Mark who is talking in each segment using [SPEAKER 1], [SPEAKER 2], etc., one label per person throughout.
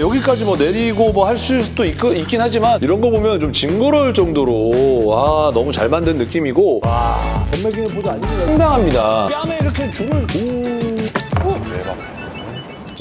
[SPEAKER 1] 여기까지 뭐 내리고 뭐 할 수도 있, 있긴 하지만 이런 거 보면 좀 징그러울 정도로 와 너무 잘 만든 느낌이고 와
[SPEAKER 2] 전매기는 보지 아니네요.
[SPEAKER 1] 상당합니다. 뺨에 이렇게 줄을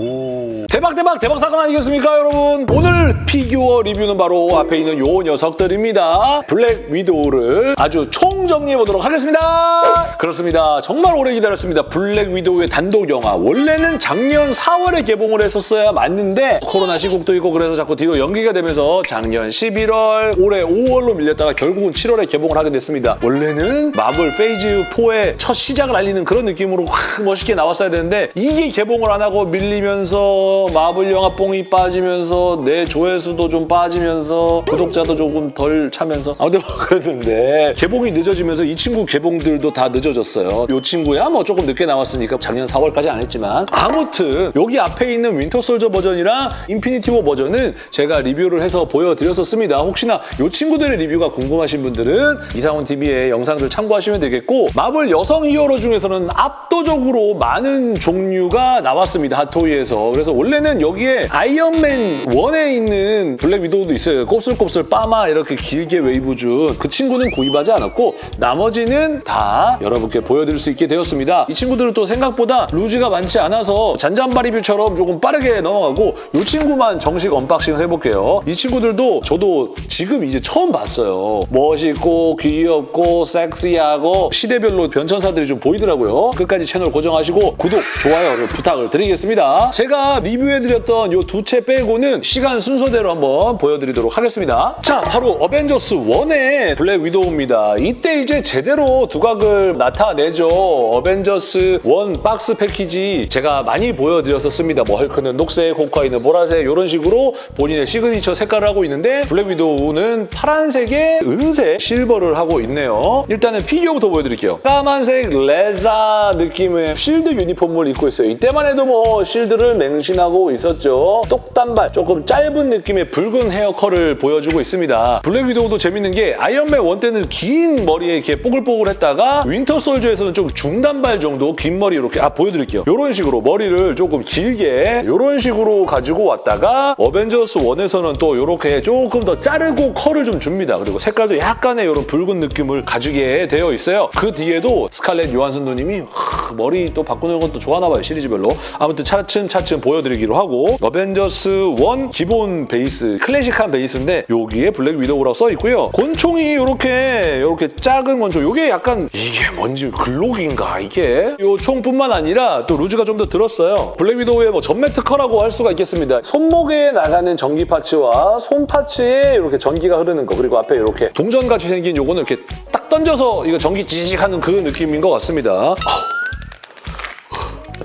[SPEAKER 1] 오. 대박 대박 대박 사건 아니겠습니까 여러분 오늘 피규어 리뷰는 바로 앞에 있는 요 녀석들입니다 블랙 위도우를 아주 총 정리해 보도록 하겠습니다. 그렇습니다. 정말 오래 기다렸습니다. 블랙 위도우의 단독 영화. 원래는 작년 4월에 개봉을 했었어야 맞는데 코로나 시국도 있고 그래서 자꾸 뒤로 연기가 되면서 작년 11월 올해 5월로 밀렸다가 결국은 7월에 개봉을 하게 됐습니다. 원래는 마블 페이즈 4의 첫 시작을 알리는 그런 느낌으로 확 멋있게 나왔어야 되는데 이게 개봉을 안 하고 밀리면서 마블 영화 뽕이 빠지면서 내 조회수도 좀 빠지면서 구독자도 조금 덜 차면서 아무튼 뭐 그랬는데 개봉이 늦어 지면서 이 친구 개봉들도 다 늦어졌어요. 이 친구야 뭐 조금 늦게 나왔으니까 작년 4월까지 안 했지만 아무튼 여기 앞에 있는 윈터 솔저 버전이랑 인피니티 워 버전은 제가 리뷰를 해서 보여드렸었습니다. 혹시나 이 친구들의 리뷰가 궁금하신 분들은 이상훈 TV의 영상들 참고하시면 되겠고 마블 여성 히어로 중에서는 압도적으로 많은 종류가 나왔습니다. 핫토이에서. 그래서 원래는 여기에 아이언맨 1에 있는 블랙 위도우도 있어요. 곱슬곱슬 빠마 이렇게 길게 웨이브 준 그 친구는 구입하지 않았고 나머지는 다 여러분께 보여드릴 수 있게 되었습니다. 이 친구들은 또 생각보다 루즈가 많지 않아서 잔잔바리 리뷰처럼 조금 빠르게 넘어가고 이 친구만 정식 언박싱을 해볼게요. 이 친구들도 저도 지금 이제 처음 봤어요. 멋있고 귀엽고 섹시하고 시대별로 변천사들이 좀 보이더라고요. 끝까지 채널 고정하시고 구독, 좋아요를 부탁을 드리겠습니다. 제가 리뷰해드렸던 이 두 체 빼고는 시간 순서대로 한번 보여드리도록 하겠습니다. 자, 바로 어벤져스 1의 블랙 위도우입니다. 이때 이제 제대로 두각을 나타내죠. 어벤져스 1 박스 패키지 제가 많이 보여드렸었습니다. 뭐 헐크는 녹색, 호크아이는 보라색 이런 식으로 본인의 시그니처 색깔을 하고 있는데 블랙 위도우는 파란색에 은색, 실버를 하고 있네요. 일단은 피규어부터 보여드릴게요. 까만색 레자 느낌의 실드 유니폼을 입고 있어요. 이때만 해도 뭐 실드를 맹신하고 있었죠. 똑단발, 조금 짧은 느낌의 붉은 헤어컬을 보여주고 있습니다. 블랙 위도우도 재밌는 게 아이언맨 1 때는 긴 머리 에 이렇게 뽀글뽀글 했다가 윈터 솔저에서는 좀 중단발 정도 긴 머리 이렇게 아 보여드릴게요. 이런 식으로 머리를 조금 길게 이런 식으로 가지고 왔다가 어벤져스 1에서는 또 이렇게 조금 더 자르고 컬을 좀 줍니다. 그리고 색깔도 약간의 이런 붉은 느낌을 가지게 되어 있어요. 그 뒤에도 스칼렛 요한슨 누님이 하, 머리 또 바꾸는 것도 좋아하나 봐요. 시리즈별로. 아무튼 차츰차츰 보여드리기로 하고 어벤져스 1 기본 베이스 클래식한 베이스인데 여기에 블랙 위도우라고 써 있고요. 권총이 이렇게 이렇게 작은 권총 이게 약간 이게 뭔지 글록인가 이게 이 총뿐만 아니라 또 루즈가 좀 더 들었어요. 블랙 위도우의 뭐 전매 특허라고 할 수가 있겠습니다. 손목에 나가는 전기 파츠와 손 파츠에 이렇게 전기가 흐르는 거 그리고 앞에 이렇게 동전같이 생긴 요거는 이렇게 딱 던져서 이거 전기 지직 하는 그 느낌인 것 같습니다.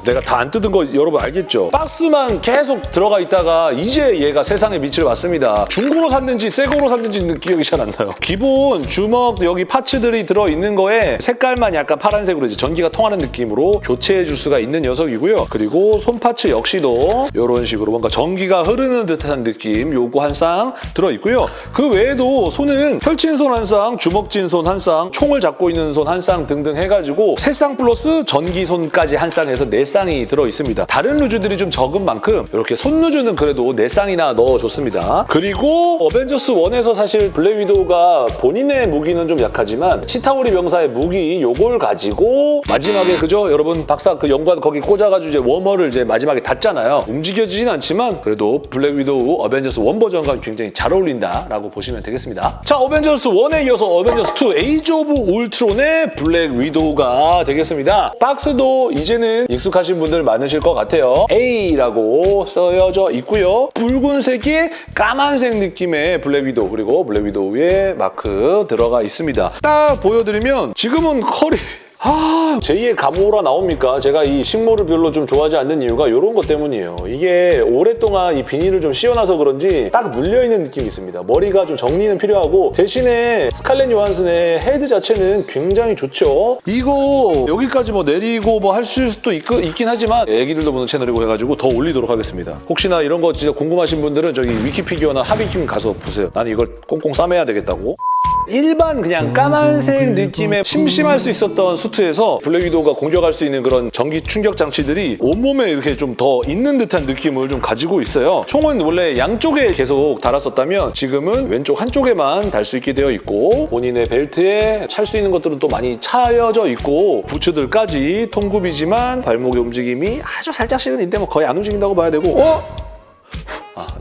[SPEAKER 1] 내가 다 안 뜯은 거 여러분 알겠죠? 박스만 계속 들어가 있다가 이제 얘가 세상에 빛을 봤습니다. 중고로 샀는지 새거로 샀는지 기억이 잘 안 나요. 기본 주먹 여기 파츠들이 들어있는 거에 색깔만 약간 파란색으로 이제 전기가 통하는 느낌으로 교체해 줄 수가 있는 녀석이고요. 그리고 손 파츠 역시도 이런 식으로 뭔가 전기가 흐르는 듯한 느낌 요거 한 쌍 들어있고요. 그 외에도 손은 펼친 손 한 쌍, 주먹진 손 한 쌍, 총을 잡고 있는 손 한 쌍 등등 해가지고 세 쌍 플러스 전기 손까지 한 쌍에서 네 쌍이 들어있습니다. 다른 루즈들이 좀 적은 만큼 이렇게 손 루즈는 그래도 네 쌍이나 넣어줬습니다. 그리고 어벤져스 1에서 사실 블랙 위도우가 본인의 무기는 좀 약하지만 치타우리 병사의 무기 요걸 가지고 마지막에 그죠? 여러분 박사 그 연관 거기 꽂아가지고 이제 웜홀을 이제 마지막에 닫잖아요. 움직여지진 않지만 그래도 블랙 위도우 어벤져스 1 버전과 굉장히 잘 어울린다라고 보시면 되겠습니다. 자, 어벤져스 1에 이어서 어벤져스 2 에이지 오브 울트론의 블랙 위도우가 되겠습니다. 박스도 이제는 익숙하신 분들 많으실 것 같아요. A라고 써여져 있고요. 붉은색에 까만색 느낌의 블랙 위도우 그리고 블랙 위도우의 마크 들어가 있습니다. 딱 보여드리면 지금은 컬이 아, 제2의 가모라 나옵니까? 제가 이 식모를 별로 좀 좋아하지 않는 이유가 이런 것 때문이에요. 이게 오랫동안 이 비닐을 좀 씌워놔서 그런지 딱 눌려있는 느낌이 있습니다. 머리가 좀 정리는 필요하고 대신에 스칼렛 요한슨의 헤드 자체는 굉장히 좋죠. 이거 여기까지 뭐 내리고 뭐 할 수도 있, 있긴 하지만 애기들도 보는 채널이고 해가지고 더 올리도록 하겠습니다. 혹시나 이런 거 진짜 궁금하신 분들은 저기 위키피규어나 하비킴 가서 보세요. 나는 이걸 꽁꽁 싸매야 되겠다고. 일반 그냥 까만색 느낌의 심심할 수 있었던 수트 에서 블랙 위도우가 공격할 수 있는 그런 전기 충격 장치들이 온몸에 이렇게 좀 더 있는 듯한 느낌을 좀 가지고 있어요. 총은 원래 양쪽에 계속 달았었다면 지금은 왼쪽 한쪽에만 달 수 있게 되어 있고 본인의 벨트에 찰 수 있는 것들은 또 많이 차여져 있고 부츠들까지 통굽이지만 발목의 움직임이 아주 살짝씩은 있는데 뭐 거의 안 움직인다고 봐야 되고 어?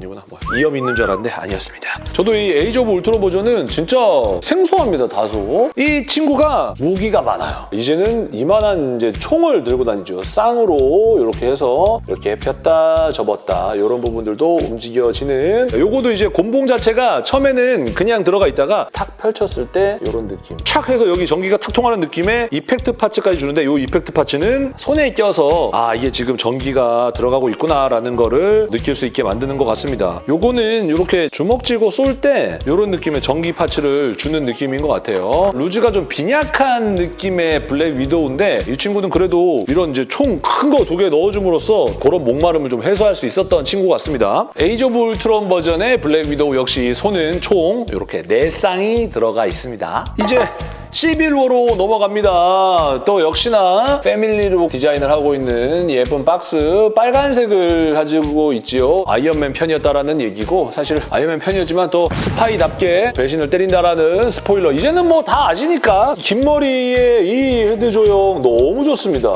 [SPEAKER 1] 아 아니구나. 뭐 이염이 있는 줄 알았는데 아니었습니다. 저도 이 에이지 오브 울트론 버전은 진짜 생소합니다 다소. 이 친구가 무기가 많아요. 이제는 이만한 이제 총을 들고 다니죠. 쌍으로 이렇게 해서 이렇게 폈다 접었다 이런 부분들도 움직여지는. 요거도 이제 곤봉 자체가 처음에는 그냥 들어가 있다가 탁 펼쳤을 때 이런 느낌. 착 해서 여기 전기가 탁 통하는 느낌의 effect parts까지 주는데 이 effect parts는 손에 껴서 아 이게 지금 전기가 들어가고 있구나라는 거를 느낄 수 있게 만드는 것 같습니다. 요거는 이렇게 주먹 쥐고 쏠 때 이런 느낌의 전기 parts를 주는 느낌인 것 같아요. loose가 좀 빈약한 느낌의 블랙 위도우인데 이 친구는 그래도 이런 이제 총 큰 거 두 개 넣어줌으로써 그런 목마름을 좀 해소할 수 있었던 친구 같습니다. 에이지 오브 울트론 버전의 블랙 위도우 역시 손은 총 이렇게 네 쌍이 들어가 있습니다. 이제 시빌워로 넘어갑니다. 또 역시나 패밀리룩 디자인을 하고 있는 예쁜 박스 빨간색을 가지고 있지요. 아이언맨 편이었다라는 얘기고 사실 아이언맨 편이었지만 또 스파이답게 배신을 때린다라는 스포일러 이제는 뭐 다 아시니까 긴 머리의 이 헤드 조형 너무 좋습니다.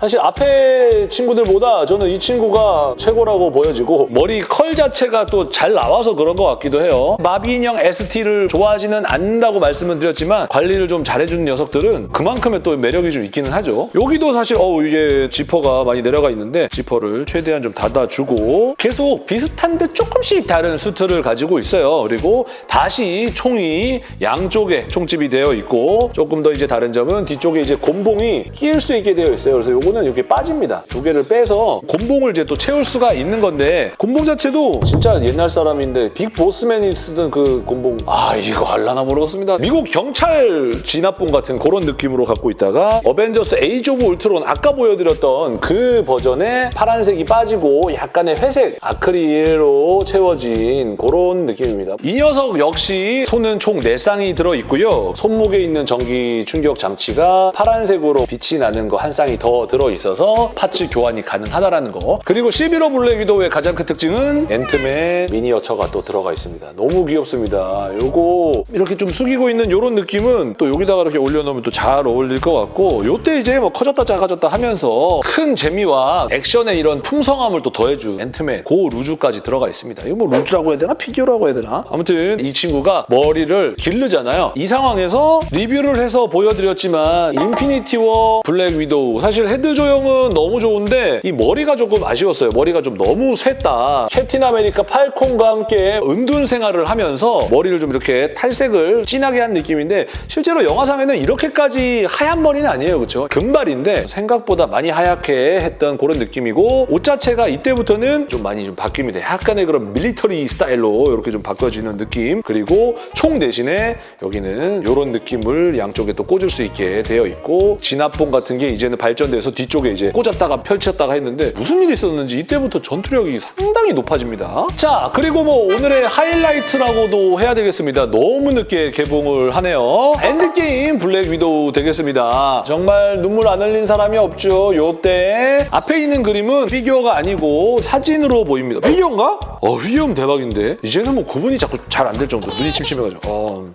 [SPEAKER 1] 사실 앞에 친구들보다 저는 이 친구가 최고라고 보여지고 머리 컬 자체가 또 잘 나와서 그런 것 같기도 해요. 마비 인형 ST를 좋아하지는 않는다고 말씀을 드렸지만 관리를 좀 잘해주는 녀석들은 그만큼의 또 매력이 좀 있기는 하죠. 여기도 사실 어 이게 지퍼가 많이 내려가 있는데 지퍼를 최대한 좀 닫아주고 계속 비슷한데 조금씩 다른 수트를 가지고 있어요. 그리고 다시 총이 양쪽에 총집이 되어 있고 조금 더 이제 다른 점은 뒤쪽에 이제 곤봉이 끼일 수 있게 되어 있어요. 그래서 요거는 이렇게 빠집니다. 두 개를 빼서 곤봉을 이제 또 채울 수가 있는 건데 곤봉 자체도 진짜 옛날 사람인데 빅 보스맨이 쓰던 그 곤봉 아 이거 할라나 모르겠습니다. 미국 경찰 진압봉 같은 그런 느낌으로 갖고 있다가 어벤져스 에이지 오브 울트론 아까 보여드렸던 그 버전의 파란색이 빠지고 약간의 회색 아크릴로 채워진 그런 느낌입니다. 이 녀석 역시 손은 총 4쌍이 들어있고요. 손목에 있는 전기 충격 장치가 파란색으로 빛이 나는 거 한 쌍이 더 들어있어서 parts 교환이 가능하다는 거. 그리고 시빌워 블랙 위도우의 가장 큰 특징은 앤트맨 미니어처가 또 들어가 있습니다. 너무 귀엽습니다. 요거 이렇게 좀 숙이고 있는 이런 느낌은 또 여기다가 이렇게 올려놓으면 또 잘 어울릴 것 같고 요때 이제 뭐 커졌다 작아졌다 하면서 큰 재미와 액션의 이런 풍성함을 또 더해준 앤트맨 고 loose까지 들어가 있습니다. 이거 뭐 loose라고 해야 되나? 피규어라고 해야 되나? 아무튼 이 친구가 머리를 기르잖아요. 이 상황에서 리뷰를 해서 보여드렸지만 인피니티 워 블랙 위도우 사실 헤드 조형은 너무 좋은데 이 머리가 조금 아쉬웠어요. 머리가 좀 너무 셌다. 캡틴 아메리카 팔콘과 함께 은둔 생활을 하면서 머리를 좀 이렇게 탈색을 진하게 한 느낌인데 실제로 영화상에는 이렇게까지 하얀 머리는 아니에요. 그렇죠? 금발인데 생각보다 많이 하얗게 했던 그런 느낌이고 옷 자체가 이때부터는 좀 많이 좀 바뀝니다. 약간의 그런 밀리터리 스타일로 이렇게 좀 바꿔지는 느낌 그리고 총 대신에 여기는 이런 느낌을 양쪽에 또 꽂을 수 있게 되어 있고 진압봉 같은 게 이제는 발전돼서 뒤쪽에 이제 꽂았다가 펼쳤다가 했는데 무슨 일이 있었는지 이때부터 전투력이 상당히 높아집니다. 자 그리고 뭐 오늘의 하이라이트라고도 해야 되겠습니다. 너무 늦게 개봉을 하네요. 엔드 게임 블랙 위도우 되겠습니다. 정말 눈물 안 흘린 사람이 없죠. 요때 앞에 있는 그림은 피규어가 아니고 사진으로 보입니다. 피규어인가? 어 피규어는 대박인데 이제는 뭐 구분이 자꾸 잘 안 될 정도 눈이 침침해가지고 어.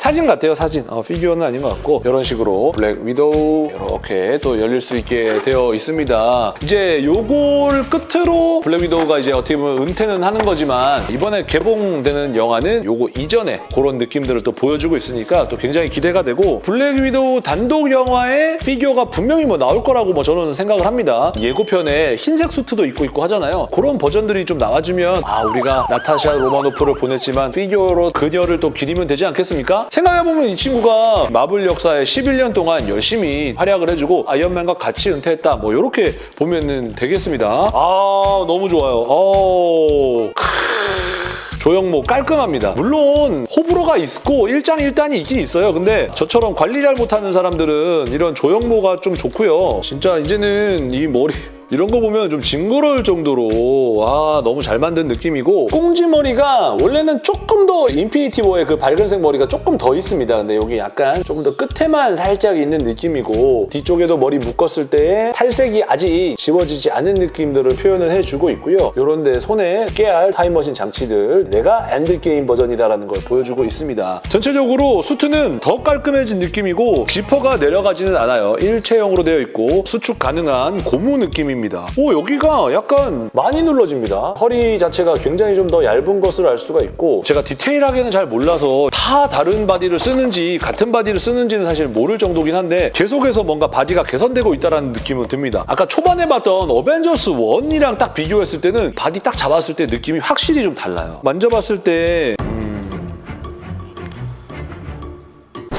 [SPEAKER 1] 사진 같아요, 사진. 어, 피규어는 아닌 것 같고 이런 식으로 블랙 위도우 이렇게 또 열릴 수 있게 되어 있습니다. 이제 요걸 끝으로 블랙 위도우가 이제 어떻게 보면 은퇴는 하는 거지만 이번에 개봉되는 영화는 요거 이전에 그런 느낌들을 또 보여주고 있으니까 또 굉장히 기대가 되고 블랙 위도우 단독 영화에 피규어가 분명히 뭐 나올 거라고 뭐 저는 생각을 합니다. 예고편에 흰색 수트도 입고 있고 하잖아요. 그런 버전들이 좀 나와주면 아 우리가 나타샤 로마노프를 보냈지만 피규어로 그녀를 또 기리면 되지 않겠습니까? 생각해보면 이 친구가 마블 역사에 11년 동안 열심히 활약을 해주고 아이언맨과 같이 은퇴했다 뭐 이렇게 보면 되겠습니다. 아 너무 좋아요. 어... 조형모 깔끔합니다. 물론 호불호가 있고 일장일단이 있긴 있어요. 근데 저처럼 관리 잘 못하는 사람들은 이런 조형모가 좀 좋고요. 진짜 이제는 이 머리 이런 거 보면 좀 징그러울 정도로 와 너무 잘 만든 느낌이고 꽁지머리가 원래는 조금 더 인피니티 워의 그 밝은색 머리가 조금 더 있습니다. 근데 여기 약간 조금 더 끝에만 살짝 있는 느낌이고 뒤쪽에도 머리 묶었을 때 탈색이 아직 지워지지 않은 느낌들을 표현을 해주고 있고요. 이런 데 손에 깨알 타임머신 장치들 내가 엔드게임 버전이다라는 걸 보여주고 있습니다. 전체적으로 수트는 더 깔끔해진 느낌이고 지퍼가 내려가지는 않아요. 일체형으로 되어 있고 수축 가능한 고무 느낌입니다. 오 여기가 약간 많이 눌러집니다. 허리 자체가 굉장히 좀 더 얇은 것으로 알 수가 있고 제가 디테일하게는 잘 몰라서 다 다른 바디를 쓰는지 같은 바디를 쓰는지는 사실 모를 정도긴 한데 계속해서 뭔가 바디가 개선되고 있다는 느낌은 듭니다. 아까 초반에 봤던 어벤져스 1이랑 딱 비교했을 때는 바디 딱 잡았을 때 느낌이 확실히 좀 달라요. 만져봤을 때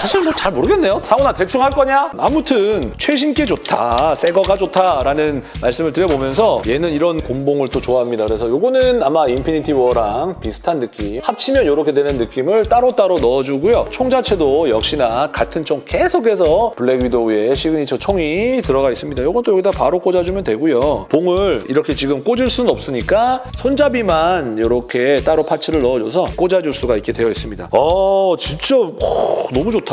[SPEAKER 1] 사실 뭐 잘 모르겠네요. 상훈아 대충 할 거냐? 아무튼 최신 게 좋다, 새 거가 좋다라는 말씀을 드려보면서 얘는 이런 곤봉을 또 좋아합니다. 그래서 요거는 아마 인피니티 워랑 비슷한 느낌 합치면 이렇게 되는 느낌을 따로따로 넣어주고요. 총 자체도 역시나 같은 총 계속해서 블랙 위도우의 시그니처 총이 들어가 있습니다. 요것도 여기다 바로 꽂아주면 되고요. 봉을 이렇게 지금 꽂을 수는 없으니까 손잡이만 이렇게 따로 parts를 넣어줘서 꽂아줄 수가 있게 되어 있습니다. 어 진짜 오, 너무 좋다.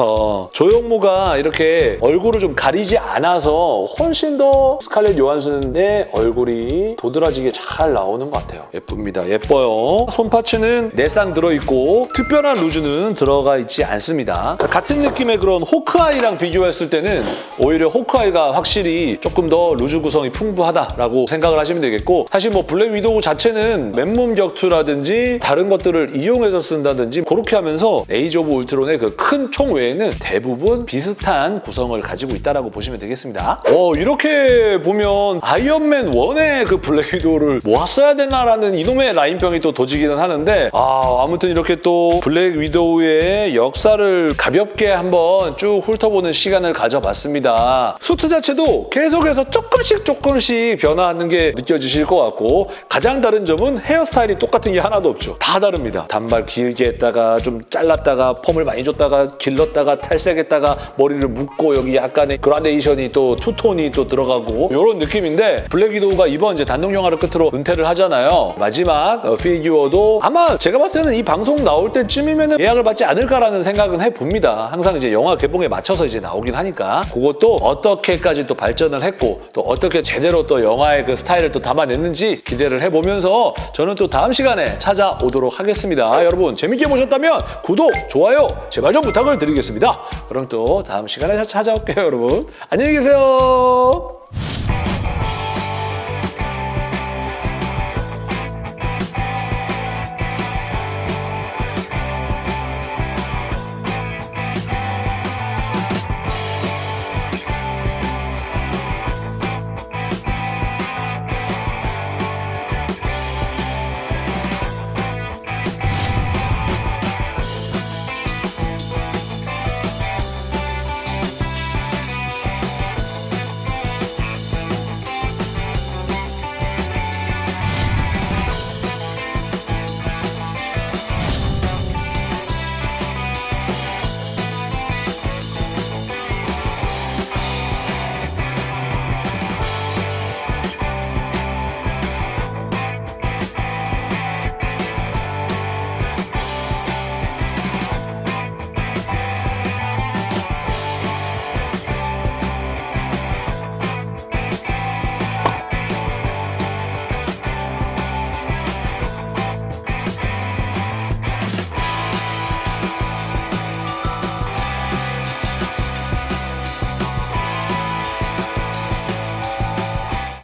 [SPEAKER 1] 조형모가 이렇게 얼굴을 좀 가리지 않아서 훨씬 더 스칼렛 요한슨의 얼굴이 도드라지게 잘 나오는 것 같아요. 예쁩니다. 예뻐요. 손 parts는 네 쌍 들어있고 특별한 loose는 들어가 있지 않습니다. 같은 느낌의 그런 호크아이랑 비교했을 때는 오히려 호크아이가 확실히 조금 더 loose 구성이 풍부하다라고 생각을 하시면 되겠고 사실 뭐 블랙 위도우 자체는 맨몸 격투라든지 다른 것들을 이용해서 쓴다든지 그렇게 하면서 에이지 오브 울트론의 그 큰 총외 에는 대부분 비슷한 구성을 가지고 있다고 보시면 되겠습니다. 어, 이렇게 보면 아이언맨 1의 그 블랙 위도우를 모았어야 되나라는 이놈의 라인병이 또 도지기는 하는데 아, 아무튼 이렇게 또 블랙 위도우의 역사를 가볍게 한번 쭉 훑어보는 시간을 가져봤습니다. 수트 자체도 계속해서 조금씩 조금씩 변화하는 게 느껴지실 것 같고 가장 다른 점은 헤어스타일이 똑같은 게 하나도 없죠. 다 다릅니다. 단발 길게 했다가 좀 잘랐다가 펌을 많이 줬다가 길렀다가 탈색했다가 머리를 묶고 여기 약간의 그라데이션이 또 투톤이 또 들어가고 이런 느낌인데 블랙 위도우가 이번 이제 단독 영화를 끝으로 은퇴를 하잖아요. 마지막 어, 피규어도 아마 제가 봤을 때는 이 방송 나올 때쯤이면 예약을 받지 않을까라는 생각은 해봅니다. 항상 이제 영화 개봉에 맞춰서 이제 나오긴 하니까 그것도 어떻게까지 또 발전을 했고 또 어떻게 제대로 또 영화의 그 스타일을 또 담아냈는지 기대를 해보면서 저는 또 다음 시간에 찾아오도록 하겠습니다. 여러분 재밌게 보셨다면 구독, 좋아요 제발 좀 부탁을 드리겠 습니다. 그럼 또 다음 시간에 찾아올게요, 여러분. 안녕히 계세요.